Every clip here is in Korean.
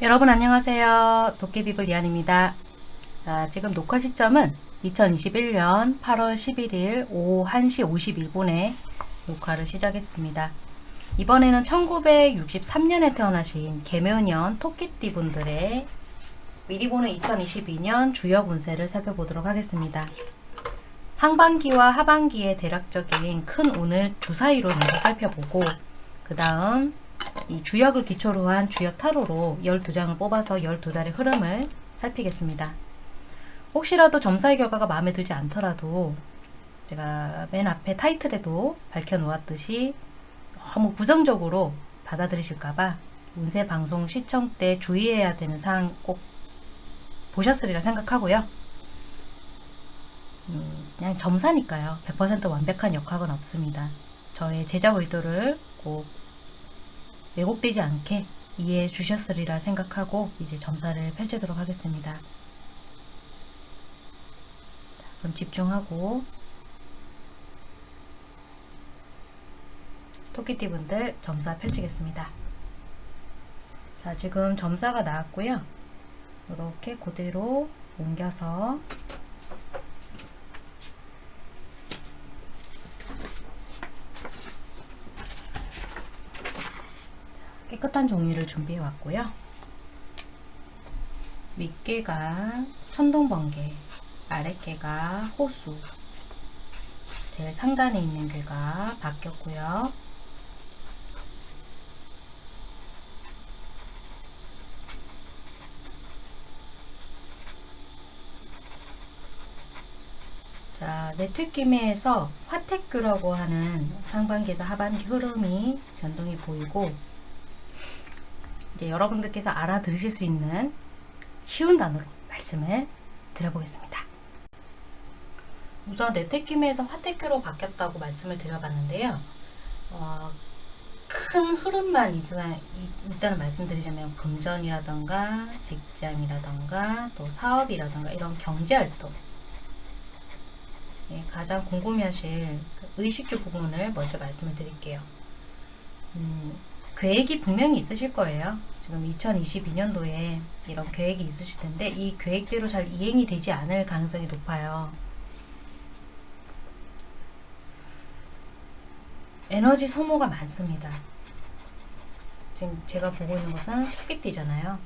여러분 안녕하세요. 도깨비불 리안입니다. 자, 지금 녹화 시점은 2021년 8월 11일 오후 1시 51분에 녹화를 시작했습니다. 이번에는 1963년에 태어나신 개묘년 토끼띠 분들의 미리 보는 2022년 주역 운세를 살펴보도록 하겠습니다. 상반기와 하반기의 대략적인 큰 운을 주사위로 먼저 살펴보고 그 다음 이 주역을 기초로 한 주역 타로로 12장을 뽑아서 12달의 흐름을 살피겠습니다. 혹시라도 점사의 결과가 마음에 들지 않더라도 제가 맨 앞에 타이틀에도 밝혀놓았듯이 너무 부정적으로 받아들이실까봐 운세 방송 시청 때 주의해야 되는 사항 꼭 보셨으리라 생각하고요. 음, 그냥 점사니까요. 100% 완벽한 역학은 없습니다. 저의 제작 의도를 꼭 왜곡되지 않게 이해해 주셨으리라 생각하고 이제 점사를 펼치도록 하겠습니다. 자, 그럼 집중하고 토끼띠 분들 점사 펼치겠습니다. 자 지금 점사가 나왔고요. 이렇게 그대로 옮겨서 깨끗한 종이를 준비해 왔고요. 윗개가 천둥번개, 아랫개가 호수, 제일 상단에 있는 개가 바뀌었고요. 자, 네트기매에서 화택교라고 하는 상반기에서 하반기 흐름이 변동이 보이고 이제 여러분들께서 알아들으실 수 있는 쉬운 단어로 말씀을 드려보겠습니다. 우선 네테키메에서 화택교로 바뀌었다고 말씀을 드려봤는데요. 어, 큰 흐름만 일단은 말씀드리자면 금전이라던가 직장이라던가 또 사업이라던가 이런 경제활동 예, 가장 궁금해하실 그 의식주 부분을 먼저 말씀을 드릴게요. 음, 계획이 분명히 있으실 거예요. 지금 2022년도에 이런 계획이 있으실 텐데 이 계획대로 잘 이행이 되지 않을 가능성이 높아요. 에너지 소모가 많습니다. 지금 제가 보고 있는 것은 토끼띠잖아요.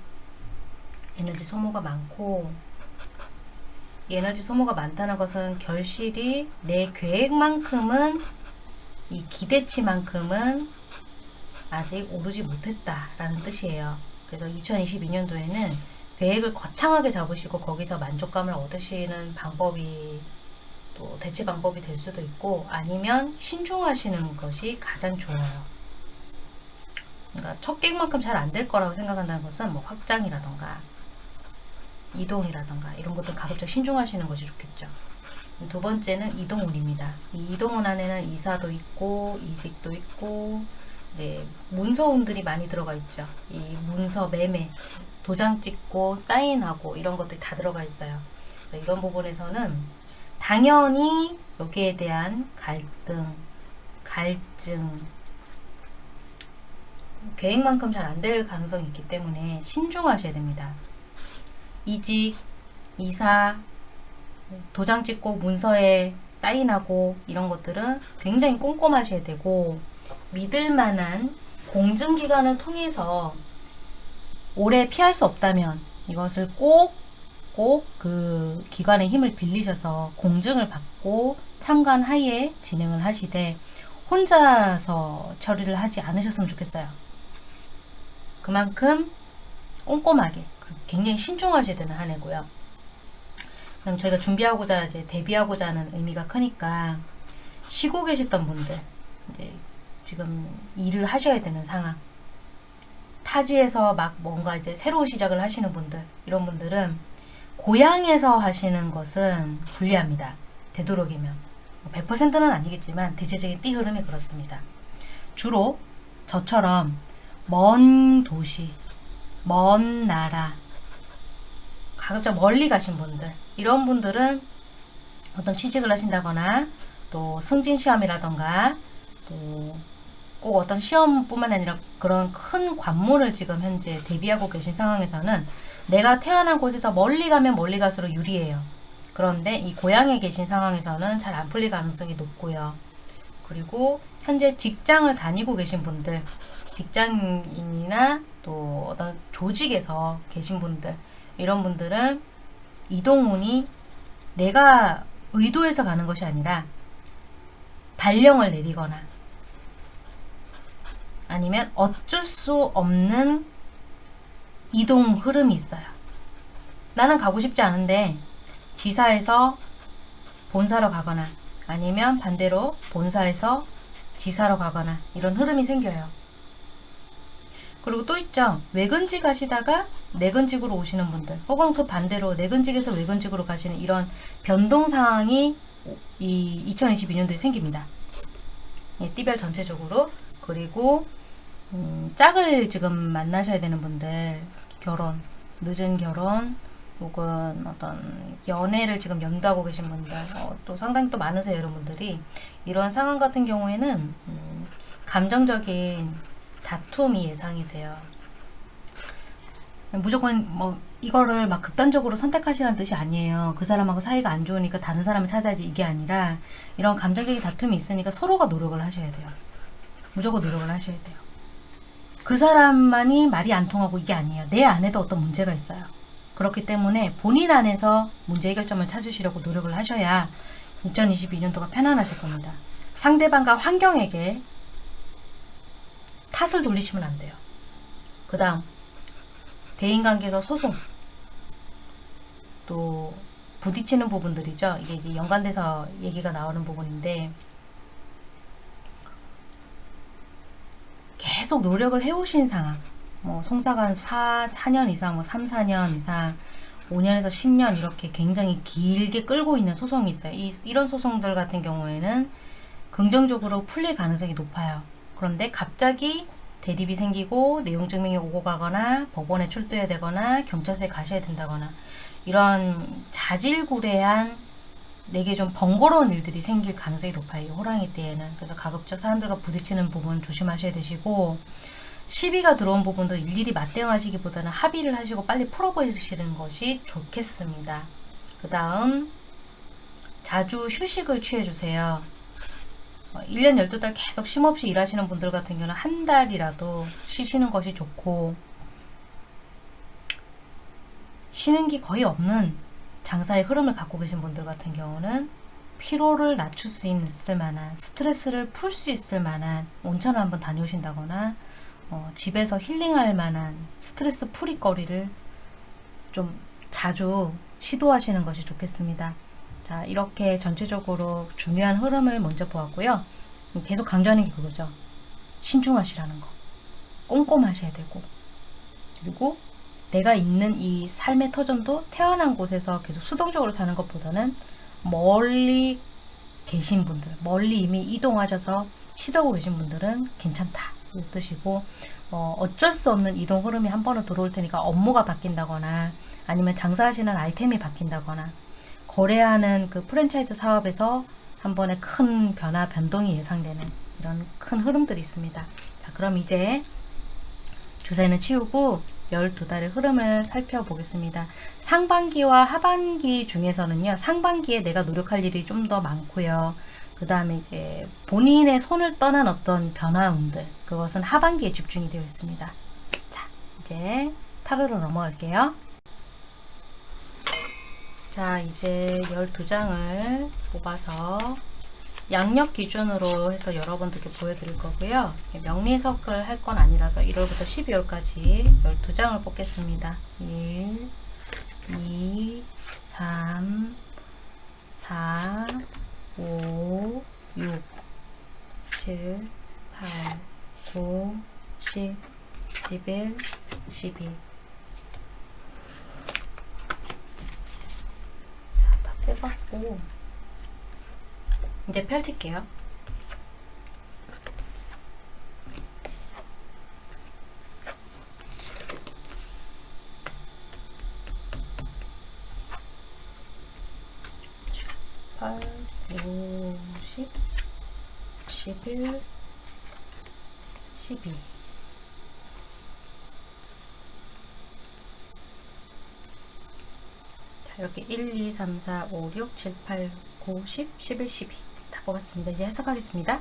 에너지 소모가 많고 에너지 소모가 많다는 것은 결실이 내 계획만큼은 이 기대치만큼은 아직 오르지 못했다라는 뜻이에요. 그래서 2022년도에는 계획을 거창하게 잡으시고 거기서 만족감을 얻으시는 방법이 또 대체 방법이 될 수도 있고 아니면 신중하시는 것이 가장 좋아요. 그러니까 첫 계획만큼 잘 안 될 거라고 생각한다는 것은 뭐 확장이라던가 이동이라던가 이런 것들 가급적 신중하시는 것이 좋겠죠. 두 번째는 이동운입니다. 이 이동운 안에는 이사도 있고 이직도 있고 네, 문서운들이 많이 들어가 있죠. 이 문서 매매, 도장 찍고 사인하고 이런 것들이 다 들어가 있어요. 이런 부분에서는 당연히 여기에 대한 갈등, 갈증, 계획만큼 잘 안 될 가능성이 있기 때문에 신중하셔야 됩니다. 이직, 이사, 도장 찍고 문서에 사인하고 이런 것들은 굉장히 꼼꼼하셔야 되고 믿을 만한 공증기관을 통해서 오래 피할 수 없다면 이것을 꼭 꼭 그 기관의 힘을 빌리셔서 공증을 받고 참관 하에 진행을 하시되 혼자서 처리를 하지 않으셨으면 좋겠어요. 그만큼 꼼꼼하게 굉장히 신중하셔야 되는 한 해고요. 그럼 저희가 준비하고자 이제 데뷔하고자 하는 의미가 크니까 쉬고 계셨던 분들 이제 지금 일을 하셔야 되는 상황 타지에서 막 뭔가 이제 새로운 시작을 하시는 분들 이런 분들은 고향에서 하시는 것은 불리합니다. 되도록이면 100%는 아니겠지만 대체적인 띠 흐름이 그렇습니다. 주로 저처럼 먼 도시, 먼 나라, 가급적 멀리 가신 분들 이런 분들은 어떤 취직을 하신다거나 또 승진 시험이라던가 또 꼭 어떤 시험뿐만 아니라 그런 큰 관문을 지금 현재 대비하고 계신 상황에서는 내가 태어난 곳에서 멀리 가면 멀리 갈수록 유리해요. 그런데 이 고향에 계신 상황에서는 잘 안 풀릴 가능성이 높고요. 그리고 현재 직장을 다니고 계신 분들, 직장인이나 또 어떤 조직에서 계신 분들, 이런 분들은 이동운이 내가 의도해서 가는 것이 아니라 발령을 내리거나 아니면 어쩔 수 없는 이동 흐름이 있어요. 나는 가고 싶지 않은데 지사에서 본사로 가거나 아니면 반대로 본사에서 지사로 가거나 이런 흐름이 생겨요. 그리고 또 있죠. 외근직 가시다가 내근직으로 오시는 분들 혹은 그 반대로 내근직에서 외근직으로 가시는 이런 변동 상황이 이 2022년도에 생깁니다. 예, 띠별 전체적으로 그리고 음, 짝을 지금 만나셔야 되는 분들 결혼 늦은 결혼 혹은 어떤 연애를 지금 염두하고 계신 분들 어, 또 상당히 또 많으세요 여러분들이. 이런 상황 같은 경우에는 음, 감정적인 다툼이 예상이 돼요. 무조건 뭐 이거를 막 극단적으로 선택하시라는 뜻이 아니에요. 그 사람하고 사이가 안 좋으니까 다른 사람을 찾아야지 이게 아니라 이런 감정적인 다툼이 있으니까 서로가 노력을 하셔야 돼요. 무조건 노력을 하셔야 돼요 그 사람만이 말이 안 통하고 이게 아니에요 내 안에도 어떤 문제가 있어요 그렇기 때문에 본인 안에서 문제 해결점을 찾으시려고 노력을 하셔야 2022년도가 편안하실 겁니다. 상대방과 환경에게 탓을 돌리시면 안 돼요. 그 다음 대인관계에서 소송 또 부딪히는 부분들이죠. 이게 이제 연관돼서 얘기가 나오는 부분인데 계속 노력을 해오신 상황 뭐 송사가 4, 4년 이상, 뭐 3, 4년 이상 5년에서 10년 이렇게 굉장히 길게 끌고 있는 소송이 있어요. 이, 이런 소송들 같은 경우에는 긍정적으로 풀릴 가능성이 높아요. 그런데 갑자기 대립이 생기고 내용 증명이 오고 가거나 법원에 출두해야 되거나 경찰서에 가셔야 된다거나 이런 자질구레한 내게 좀 번거로운 일들이 생길 가능성이 높아요. 호랑이 때에는. 그래서 가급적 사람들과 부딪히는 부분 조심하셔야 되시고 시비가 들어온 부분도 일일이 맞대응하시기보다는 합의를 하시고 빨리 풀어보시는 것이 좋겠습니다. 그 다음 자주 휴식을 취해주세요. 1년 어, 12달 계속 쉼없이 일하시는 분들 같은 경우는 한 달이라도 쉬시는 것이 좋고 쉬는 게 거의 없는 장사의 흐름을 갖고 계신 분들 같은 경우는 피로를 낮출 수 있을 만한 스트레스를 풀 수 있을 만한 온천을 한번 다녀오신다거나 어, 집에서 힐링할 만한 스트레스 풀이 거리를 좀 자주 시도하시는 것이 좋겠습니다. 자 이렇게 전체적으로 중요한 흐름을 먼저 보았고요. 계속 강조하는 게 그거죠. 신중하시라는 거. 꼼꼼하셔야 되고 그리고 내가 있는 이 삶의 터전도 태어난 곳에서 계속 수동적으로 사는 것보다는 멀리 계신 분들, 멀리 이미 이동하셔서 시도하고 계신 분들은 괜찮다. 이 뜻이고 어, 어쩔 수 없는 이동 흐름이 한 번은 들어올 테니까 업무가 바뀐다거나 아니면 장사하시는 아이템이 바뀐다거나 거래하는 그 프랜차이즈 사업에서 한 번에 큰 변화, 변동이 예상되는 이런 큰 흐름들이 있습니다. 자, 그럼 이제 주사위는 치우고 12달의 흐름을 살펴보겠습니다. 상반기와 하반기 중에서는요. 상반기에 내가 노력할 일이 좀 더 많고요. 그 다음에 이제 본인의 손을 떠난 어떤 변화운들 그것은 하반기에 집중이 되어 있습니다. 자 이제 타로로 넘어갈게요. 자 이제 12장을 뽑아서 양력 기준으로 해서 여러분들께 보여드릴 거고요. 명리석을 할 건 아니라서 1월부터 12월까지 12장을 뽑겠습니다. 1, 2, 3, 4, 5, 6, 7, 8, 9, 10, 11, 12 자, 다 뽑았고 이제 펼칠게요. 팔, 50, 11, 12 자, 1, 2, 3, 4, 5, 6, 7, 8, 9, 10, 11, 12. 다 뽑았습니다. 이제 해석하겠습니다.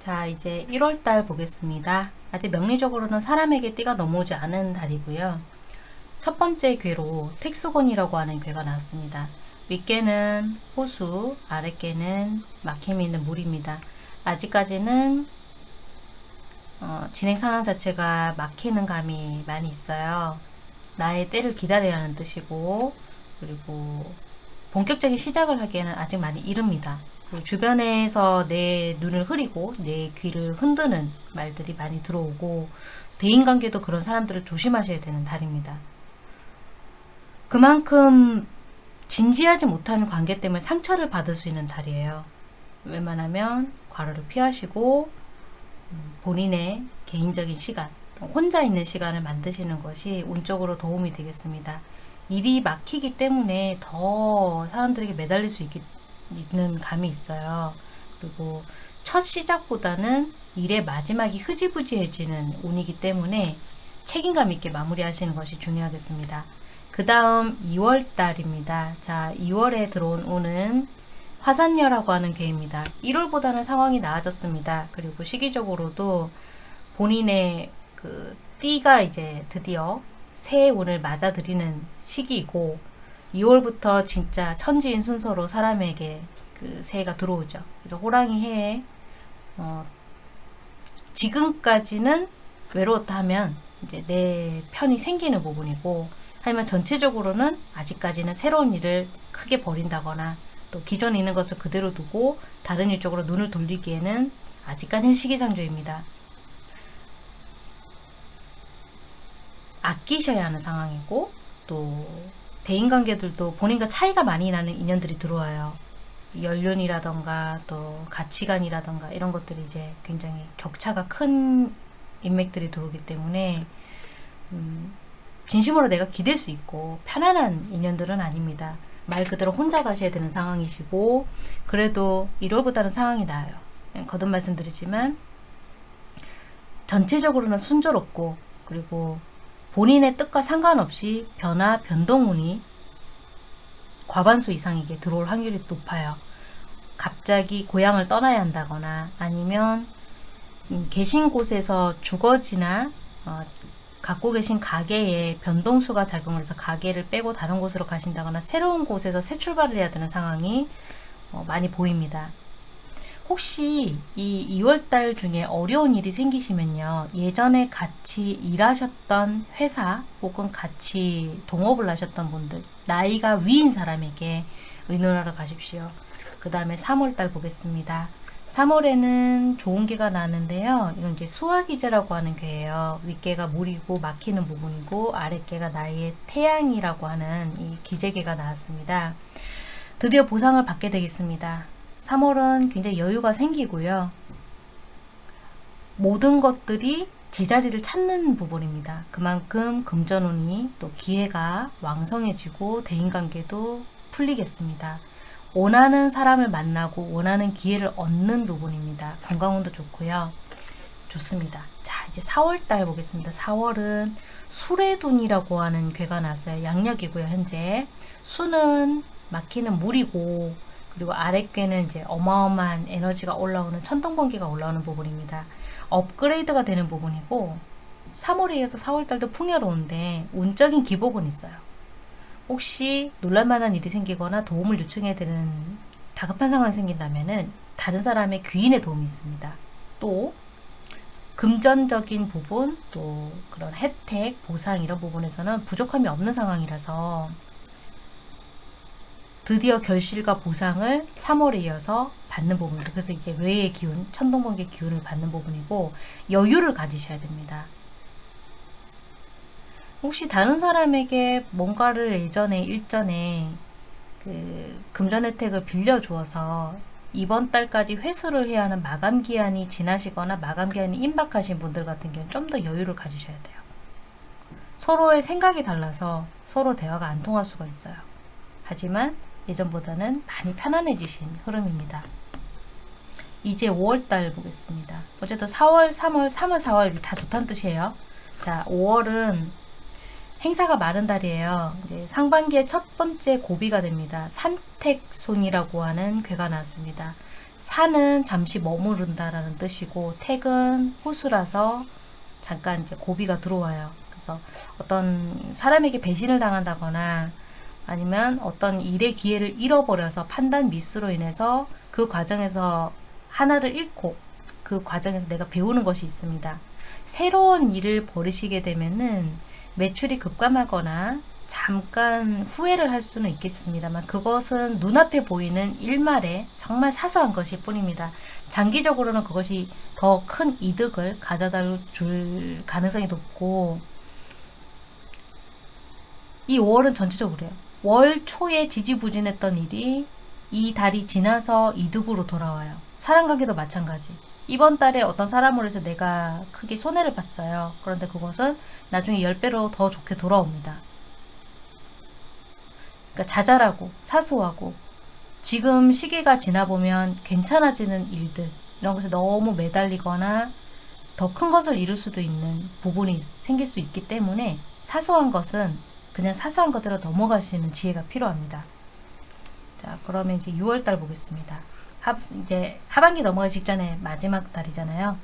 자, 이제 1월달 보겠습니다. 아직 명리적으로는 사람에게 띠가 넘어오지 않은 달이고요. 첫 번째 괴로 택수곤이라고 하는 괴가 나왔습니다. 윗개는 호수, 아랫개는 막힘이 있는 물입니다. 아직까지는 어, 진행 상황 자체가 막히는 감이 많이 있어요. 나의 때를 기다려야 하는 뜻이고 그리고 본격적인 시작을 하기에는 아직 많이 이릅니다. 주변에서 내 눈을 흐리고 내 귀를 흔드는 말들이 많이 들어오고 대인관계도 그런 사람들을 조심하셔야 되는 달입니다. 그만큼 진지하지 못하는 관계 때문에 상처를 받을 수 있는 달이에요. 웬만하면 과로를 피하시고 음, 본인의 개인적인 시간 혼자 있는 시간을 만드시는 것이 운적으로 도움이 되겠습니다. 일이 막히기 때문에 더 사람들에게 매달릴 수 있기, 있는 감이 있어요. 그리고 첫 시작보다는 일의 마지막이 흐지부지해지는 운이기 때문에 책임감 있게 마무리하시는 것이 중요하겠습니다. 그 다음 2월 달입니다. 자, 2월에 들어온 운은 화산녀라고 하는 개입니다. 1월보다는 상황이 나아졌습니다. 그리고 시기적으로도 본인의 그 띠가 이제 드디어 새 운을 맞아들이는 시기이고 2월부터 진짜 천지인 순서로 사람에게 그 새해가 들어오죠. 그래서 호랑이 해에 어, 지금까지는 외로웠다 하면 이제 내 편이 생기는 부분이고 하지만 전체적으로는 아직까지는 새로운 일을 크게 벌인다거나 또 기존에 있는 것을 그대로 두고 다른 일 쪽으로 눈을 돌리기에는 아직까지는 시기상조입니다. 아끼셔야 하는 상황이고 또 대인관계들도 본인과 차이가 많이 나는 인연들이 들어와요. 연륜이라던가 또 가치관이라던가 이런 것들이 이제 굉장히 격차가 큰 인맥들이 들어오기 때문에 음, 진심으로 내가 기댈 수 있고 편안한 인연들은 아닙니다. 말 그대로 혼자 가셔야 되는 상황이시고 그래도 1월보다는 상황이 나아요. 거듭 말씀드리지만 전체적으로는 순조롭고 그리고 본인의 뜻과 상관없이 변화, 변동운이 과반수 이상에게 들어올 확률이 높아요. 갑자기 고향을 떠나야 한다거나 아니면 음, 계신 곳에서 주거지나 어, 갖고 계신 가게에 변동수가 작용을 해서 가게를 빼고 다른 곳으로 가신다거나 새로운 곳에서 새 출발을 해야 되는 상황이 어, 많이 보입니다. 혹시 이 2월달 중에 어려운 일이 생기시면요. 예전에 같이 일하셨던 회사 혹은 같이 동업을 하셨던 분들 나이가 위인 사람에게 의논하러 가십시오. 그 다음에 3월달 보겠습니다. 3월에는 좋은 개가 나는데요. 이건 이제 수화기제라고 하는 개예요. 윗개가 물이고 막히는 부분이고 아랫개가 나의 태양이라고 하는 이 기재개가 나왔습니다. 드디어 보상을 받게 되겠습니다. 3월은 굉장히 여유가 생기고요. 모든 것들이 제자리를 찾는 부분입니다. 그만큼 금전운이 또 기회가 왕성해지고 대인관계도 풀리겠습니다. 원하는 사람을 만나고 원하는 기회를 얻는 부분입니다. 건강운도 좋고요. 좋습니다. 자 이제 4월달 보겠습니다. 4월은 수레둔이라고 하는 괴가 났어요. 양력이고요. 현재 수는 막히는 물이고 그리고 아랫괴는 이제 어마어마한 에너지가 올라오는 천둥번개가 올라오는 부분입니다. 업그레이드가 되는 부분이고 3월에 이어서 4월달도 풍요로운데 운적인 기복은 있어요. 혹시 놀랄만한 일이 생기거나 도움을 요청해야 되는 다급한 상황이 생긴다면 다른 사람의 귀인의 도움이 있습니다. 또 금전적인 부분 또 그런 혜택, 보상 이런 부분에서는 부족함이 없는 상황이라서 드디어 결실과 보상을 3월에 이어서 받는 부분입니다. 그래서 이제 외의 기운, 천둥번개 기운을 받는 부분이고 여유를 가지셔야 됩니다. 혹시 다른 사람에게 뭔가를 예전에 일전에 그 금전 혜택을 빌려주어서 이번 달까지 회수를 해야 하는 마감 기한이 지나시거나 마감 기한이 임박하신 분들 같은 경우는 좀 더 여유를 가지셔야 돼요. 서로의 생각이 달라서 서로 대화가 안 통할 수가 있어요. 하지만 예전보다는 많이 편안해지신 흐름입니다. 이제 5월달 보겠습니다. 어쨌든 4월, 3월, 3월, 4월 다 좋다는 뜻이에요. 자, 5월은 행사가 많은 달이에요. 이제 상반기의 첫 번째 고비가 됩니다. 산택손이라고 하는 괴가 나왔습니다. 산은 잠시 머무른다라는 뜻이고 택은 호수라서 잠깐 이제 고비가 들어와요. 그래서 어떤 사람에게 배신을 당한다거나 아니면 어떤 일의 기회를 잃어버려서 판단 미스로 인해서 그 과정에서 하나를 잃고 그 과정에서 내가 배우는 것이 있습니다. 새로운 일을 벌이시게 되면은 매출이 급감하거나 잠깐 후회를 할 수는 있겠습니다만 그것은 눈앞에 보이는 일말의 정말 사소한 것일 뿐입니다. 장기적으로는 그것이 더 큰 이득을 가져다 줄 가능성이 높고 이 5월은 전체적으로요. 월 초에 지지부진했던 일이 이 달이 지나서 이득으로 돌아와요. 사랑관계도 마찬가지. 이번 달에 어떤 사람으로 해서 내가 크게 손해를 봤어요. 그런데 그것은 나중에 10배로 더 좋게 돌아옵니다. 그러니까 자잘하고 사소하고 지금 시기가 지나보면 괜찮아지는 일들 이런 것에 너무 매달리거나 더 큰 것을 이룰 수도 있는 부분이 생길 수 있기 때문에 사소한 것은 그냥 사소한 것대로 넘어가시는 지혜가 필요합니다. 자, 그러면 이제 6월달 보겠습니다. 하, 이제 하반기 넘어가기 직전에 마지막 달이잖아요.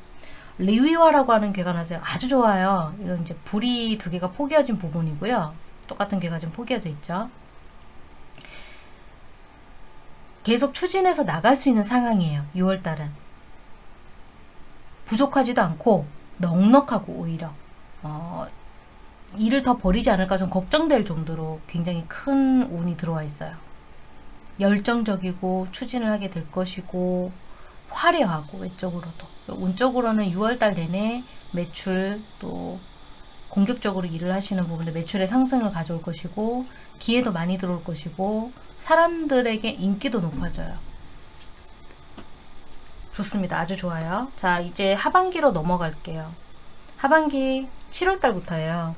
리위화라고 하는 괴가 나서요. 아주 좋아요. 이건 이제 불이 두 개가 포개어진 부분이고요. 똑같은 괴가 지금 포개어져 있죠. 계속 추진해서 나갈 수 있는 상황이에요. 6월달은. 부족하지도 않고 넉넉하고 오히려 어, 일을 더 버리지 않을까 좀 걱정될 정도로 굉장히 큰 운이 들어와 있어요. 열정적이고 추진을 하게 될 것이고 화려하고 외적으로도 운적으로는 6월달 내내 매출 또 공격적으로 일을 하시는 부분에 매출의 상승을 가져올 것이고 기회도 많이 들어올 것이고 사람들에게 인기도 높아져요. 좋습니다. 아주 좋아요. 자 이제 하반기로 넘어갈게요. 하반기 7월달부터예요.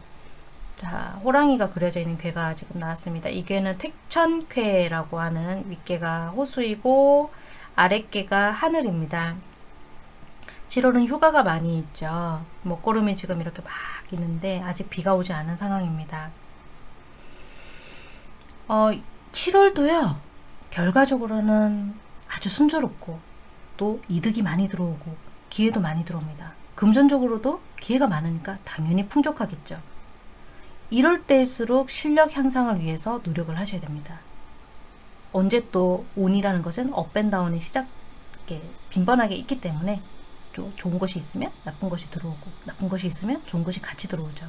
자, 호랑이가 그려져 있는 괴가 지금 나왔습니다. 이 괴는 택천괴라고 하는 윗괴가 호수이고 아랫괴가 하늘입니다. 7월은 휴가가 많이 있죠. 먹구름이 지금 이렇게 막 있는데 아직 비가 오지 않은 상황입니다. 어, 7월도요. 결과적으로는 아주 순조롭고 또 이득이 많이 들어오고 기회도 많이 들어옵니다. 금전적으로도 기회가 많으니까 당연히 풍족하겠죠. 이럴 때일수록 실력 향상을 위해서 노력을 하셔야 됩니다. 언제 또 운이라는 것은 업앤다운이 시작 빈번하게 있기 때문에 좋은 것이 있으면 나쁜 것이 들어오고 나쁜 것이 있으면 좋은 것이 같이 들어오죠.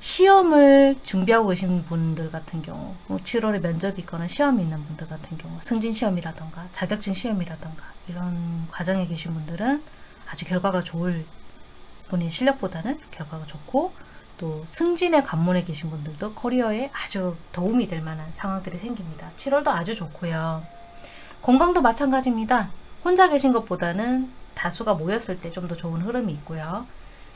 시험을 준비하고 계신 분들 같은 경우 7월에 뭐 면접이 있거나 시험이 있는 분들 같은 경우 승진 시험이라던가 자격증 시험이라던가 이런 과정에 계신 분들은 아주 결과가 좋을 본인 실력보다는 결과가 좋고 또 승진의 관문에 계신 분들도 커리어에 아주 도움이 될 만한 상황들이 생깁니다. 7월도 아주 좋고요. 건강도 마찬가지입니다. 혼자 계신 것보다는 다수가 모였을 때 좀 더 좋은 흐름이 있고요.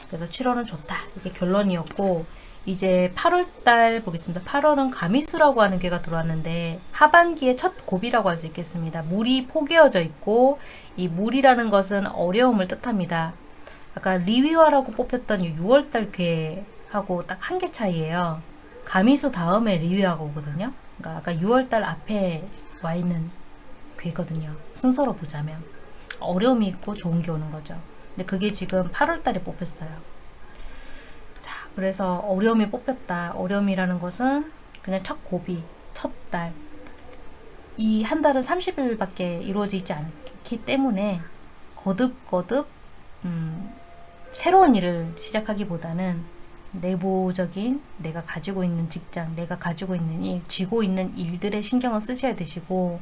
그래서 7월은 좋다. 이게 결론이었고 이제 8월달 보겠습니다. 8월은 가미수라고 하는 개가 들어왔는데 하반기의 첫 고비라고 할 수 있겠습니다. 물이 포개어져 있고 이 물이라는 것은 어려움을 뜻합니다. 아까 리위화라고 뽑혔던 6월달 괴 하고 딱 한 개 차이예요. 가미수 다음에 리뷰하고 오거든요. 그러니까 아까 6월달 앞에 와 있는 괴거든요. 순서로 보자면 어려움이 있고 좋은 게 오는 거죠. 근데 그게 지금 8월달에 뽑혔어요. 자, 그래서 어려움이 뽑혔다. 어려움이라는 것은 그냥 첫 고비, 첫 달. 이 한 달은 30일밖에 이루어지지 않기 때문에 거듭거듭 음, 새로운 일을 시작하기보다는 내부적인 내가 가지고 있는 직장, 내가 가지고 있는 일, 쥐고 있는 일들에 신경을 쓰셔야 되시고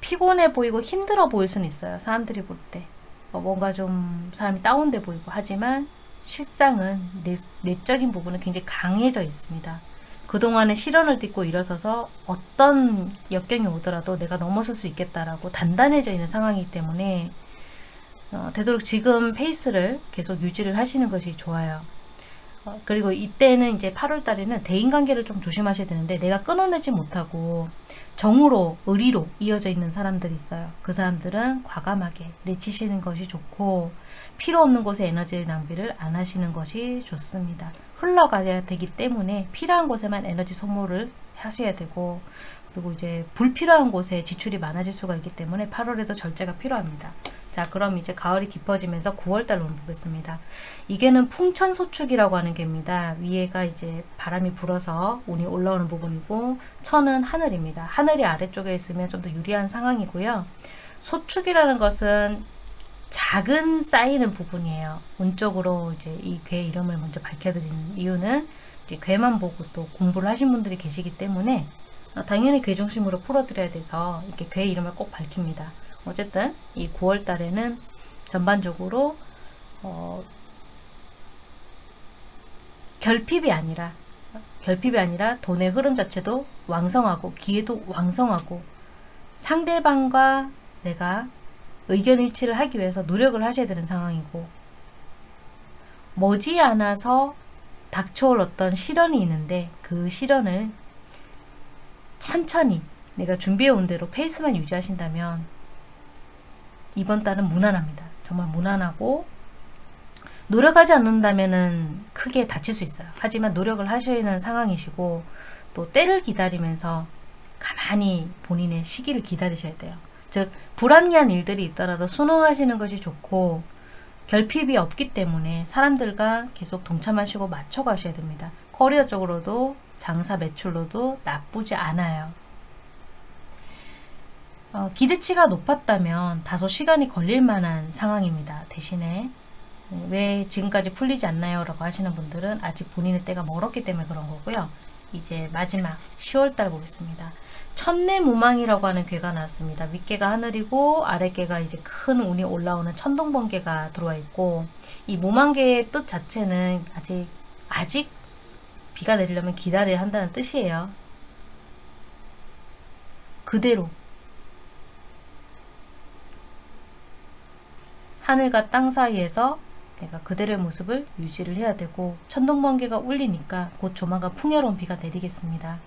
피곤해 보이고 힘들어 보일 수는 있어요. 사람들이 볼 때. 어, 뭔가 좀 사람이 다운돼 보이고 하지만 실상은 내, 내적인 부분은 굉장히 강해져 있습니다. 그동안의 시련을 딛고 일어서서 어떤 역경이 오더라도 내가 넘어설 수 있겠다라고 단단해져 있는 상황이기 때문에 어, 되도록 지금 페이스를 계속 유지를 하시는 것이 좋아요. 어, 그리고 이때는 이제 8월 달에는 대인관계를 좀 조심하셔야 되는데 내가 끊어내지 못하고 정으로 의리로 이어져 있는 사람들이 있어요. 그 사람들은 과감하게 내치시는 것이 좋고 필요 없는 곳에 에너지 낭비를 안 하시는 것이 좋습니다. 흘러가야 되기 때문에 필요한 곳에만 에너지 소모를 하셔야 되고 그리고 이제 불필요한 곳에 지출이 많아질 수가 있기 때문에 8월에도 절제가 필요합니다. 자 그럼 이제 가을이 깊어지면서 9월달 로 보겠습니다. 이게는 풍천소축이라고 하는 게입니다. 위에가 이제 바람이 불어서 운이 올라오는 부분이고 천은 하늘입니다. 하늘이 아래쪽에 있으면 좀 더 유리한 상황이고요. 소축이라는 것은 작은 쌓이는 부분이에요. 운쪽으로 이제 이 괴 이름을 먼저 밝혀드리는 이유는 괴만 보고 또 공부를 하신 분들이 계시기 때문에 당연히 괴 중심으로 풀어드려야 돼서 이렇게 괴 이름을 꼭 밝힙니다. 어쨌든 이 9월 달에는 전반적으로 어, 결핍이 아니라 결핍이 아니라 돈의 흐름 자체도 왕성하고 기회도 왕성하고 상대방과 내가 의견 일치를 하기 위해서 노력을 하셔야 되는 상황이고 머지않아서 닥쳐올 어떤 시련이 있는데 그 시련을 천천히 내가 준비해 온 대로 페이스만 유지하신다면 이번 달은 무난합니다. 정말 무난하고 노력하지 않는다면 크게 다칠 수 있어요. 하지만 노력을 하셔야 하는 상황이시고 또 때를 기다리면서 가만히 본인의 시기를 기다리셔야 돼요. 즉 불합리한 일들이 있더라도 순응하시는 것이 좋고 결핍이 없기 때문에 사람들과 계속 동참하시고 맞춰가셔야 됩니다. 커리어 쪽으로도 장사 매출로도 나쁘지 않아요. 어, 기대치가 높았다면 다소 시간이 걸릴 만한 상황입니다. 대신에 네, 왜 지금까지 풀리지 않나요? 라고 하시는 분들은 아직 본인의 때가 멀었기 때문에 그런 거고요. 이제 마지막 10월달 보겠습니다. 천내 무망이라고 하는 괴가 나왔습니다. 윗개가 하늘이고 아랫개가 이제 큰 운이 올라오는 천둥번개가 들어와 있고 이 무망개의 뜻 자체는 아직 아직 비가 내리려면 기다려야 한다는 뜻이에요. 그대로 하늘과 땅 사이에서 내가 그대로의 모습을 유지를 해야 되고 천둥번개가 울리니까 곧 조만간 풍요로운 비가 내리겠습니다.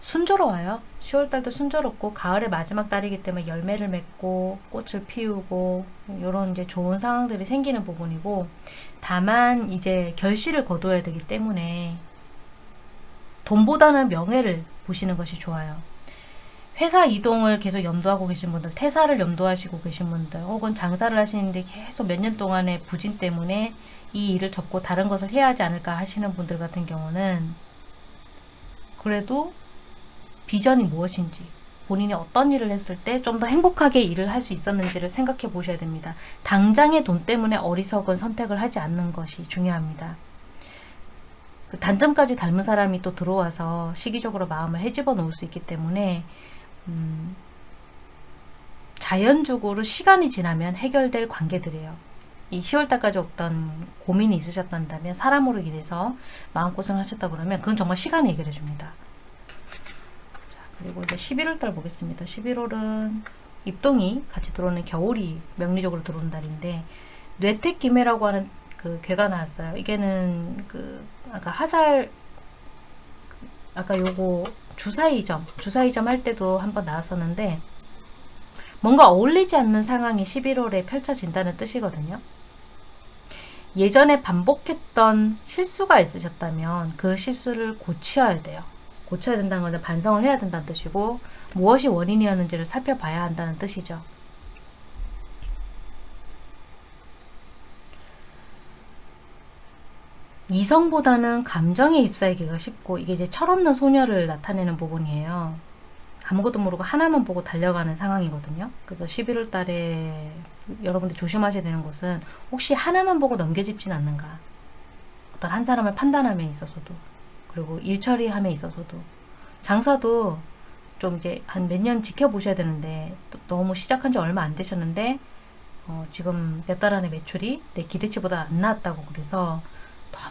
순조로워요. 10월달도 순조롭고 가을의 마지막 달이기 때문에 열매를 맺고 꽃을 피우고 이런 이제 좋은 상황들이 생기는 부분이고 다만 이제 결실을 거둬야 되기 때문에 돈보다는 명예를 보시는 것이 좋아요. 회사 이동을 계속 염두하고 계신 분들, 퇴사를 염두하시고 계신 분들, 혹은 장사를 하시는데 계속 몇 년 동안의 부진 때문에 이 일을 접고 다른 것을 해야 하지 않을까 하시는 분들 같은 경우는 그래도 비전이 무엇인지 본인이 어떤 일을 했을 때 좀 더 행복하게 일을 할 수 있었는지를 생각해 보셔야 됩니다. 당장의 돈 때문에 어리석은 선택을 하지 않는 것이 중요합니다. 그 단점까지 닮은 사람이 또 들어와서 시기적으로 마음을 헤집어 놓을 수 있기 때문에 음, 자연적으로 시간이 지나면 해결될 관계들이에요. 이 10월달까지 어떤 고민이 있으셨다면 사람으로 인해서 마음고생을 하셨다 그러면 그건 정말 시간이 해결해 줍니다. 그리고 이제 11월달 보겠습니다. 11월은 입동이 같이 들어오는 겨울이 명리적으로 들어오는 달인데 뇌택기매라고 하는 그 괴가 나왔어요. 이게는 그 아까 화살 아까 요거 주사위점, 주사위점 할 때도 한번 나왔었는데 뭔가 어울리지 않는 상황이 11월에 펼쳐진다는 뜻이거든요. 예전에 반복했던 실수가 있으셨다면 그 실수를 고쳐야 돼요. 고쳐야 된다는 것은 반성을 해야 된다는 뜻이고 무엇이 원인이었는지를 살펴봐야 한다는 뜻이죠. 이성보다는 감정에 휩싸이기가 쉽고 이게 이제 철없는 소녀를 나타내는 부분이에요. 아무것도 모르고 하나만 보고 달려가는 상황이거든요. 그래서 11월 달에 여러분들 조심하셔야 되는 것은 혹시 하나만 보고 넘겨짚진 않는가. 어떤 한 사람을 판단함에 있어서도 그리고 일 처리함에 있어서도 장사도 좀 이제 한 몇 년 지켜보셔야 되는데 너무 시작한 지 얼마 안 되셨는데 어 지금 몇 달 안에 매출이 내 기대치보다 안 나왔다고 그래서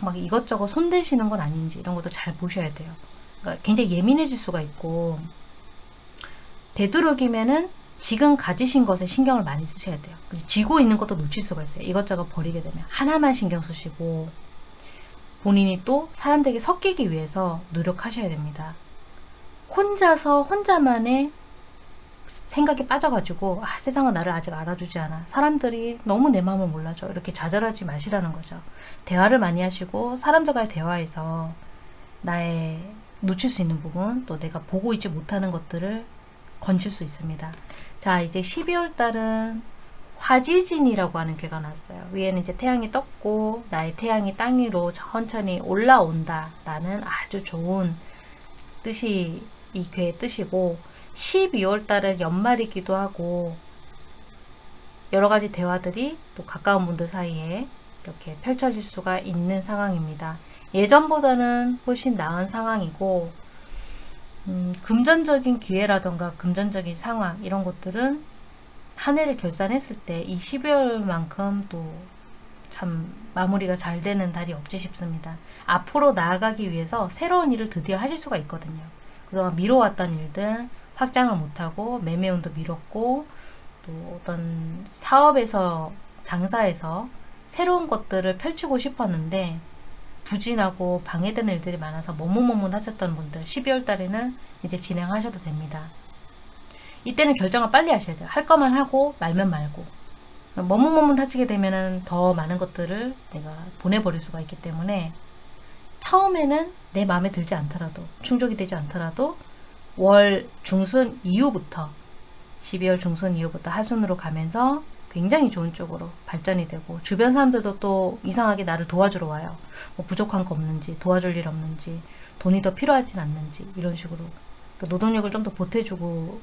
막 이것저것 손대시는 건 아닌지 이런 것도 잘 보셔야 돼요. 그러니까 굉장히 예민해질 수가 있고 되도록이면은 지금 가지신 것에 신경을 많이 쓰셔야 돼요. 쥐고 있는 것도 놓칠 수가 있어요. 이것저것 버리게 되면 하나만 신경 쓰시고 본인이 또 사람들에게 섞이기 위해서 노력하셔야 됩니다. 혼자서 혼자만의 생각에 빠져가지고 아, 세상은 나를 아직 알아주지 않아. 사람들이 너무 내 마음을 몰라줘. 이렇게 좌절하지 마시라는 거죠. 대화를 많이 하시고 사람들과의 대화에서 나의 놓칠 수 있는 부분 또 내가 보고 있지 못하는 것들을 건질 수 있습니다. 자 이제 12월 달은 화지진이라고 하는 괴가 났어요. 위에는 이제 태양이 떴고 나의 태양이 땅 위로 천천히 올라온다 라는 아주 좋은 뜻이 이 괴의 뜻이고 12월 달은 연말이기도 하고 여러 가지 대화들이 또 가까운 분들 사이에 이렇게 펼쳐질 수가 있는 상황입니다. 예전보다는 훨씬 나은 상황이고 음, 금전적인 기회라던가 금전적인 상황 이런 것들은 한 해를 결산했을 때 이 12월만큼 또 참 마무리가 잘 되는 달이 없지 싶습니다. 앞으로 나아가기 위해서 새로운 일을 드디어 하실 수가 있거든요. 그동안 미뤄왔던 일들 확장을 못하고 매매운도 미뤘고 또 어떤 사업에서 장사에서 새로운 것들을 펼치고 싶었는데 부진하고 방해되는 일들이 많아서 머뭇머뭇 하셨던 분들 12월 달에는 이제 진행하셔도 됩니다. 이때는 결정을 빨리 하셔야 돼요. 할 거만 하고 말면 말고 머뭇머뭇 하시게 되면 더 많은 것들을 내가 보내버릴 수가 있기 때문에 처음에는 내 마음에 들지 않더라도 충족이 되지 않더라도 월 중순 이후부터 12월 중순 이후부터 하순으로 가면서 굉장히 좋은 쪽으로 발전이 되고 주변 사람들도 또 이상하게 나를 도와주러 와요. 뭐 부족한 거 없는지 도와줄 일 없는지 돈이 더 필요하진 않는지 이런 식으로 그 노동력을 좀 더 보태주고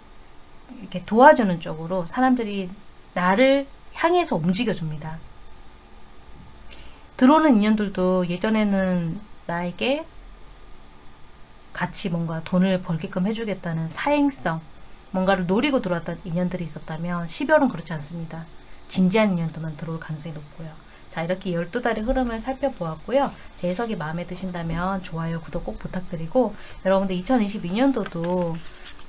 이렇게 도와주는 쪽으로 사람들이 나를 향해서 움직여줍니다. 들어오는 인연들도 예전에는 나에게 같이 뭔가 돈을 벌게끔 해주겠다는 사행성, 뭔가를 노리고 들어왔던 인연들이 있었다면 12월은 그렇지 않습니다. 진지한 인연들만 들어올 가능성이 높고요. 자 이렇게 12달의 흐름을 살펴보았고요. 제 해석이 마음에 드신다면 좋아요, 구독 꼭 부탁드리고 여러분들 2022년도도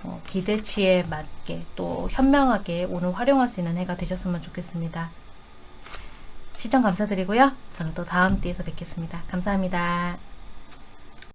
어, 기대치에 맞게 또 현명하게 오늘 활용할 수 있는 해가 되셨으면 좋겠습니다. 시청 감사드리고요. 저는 또 다음 띠에서 뵙겠습니다. 감사합니다.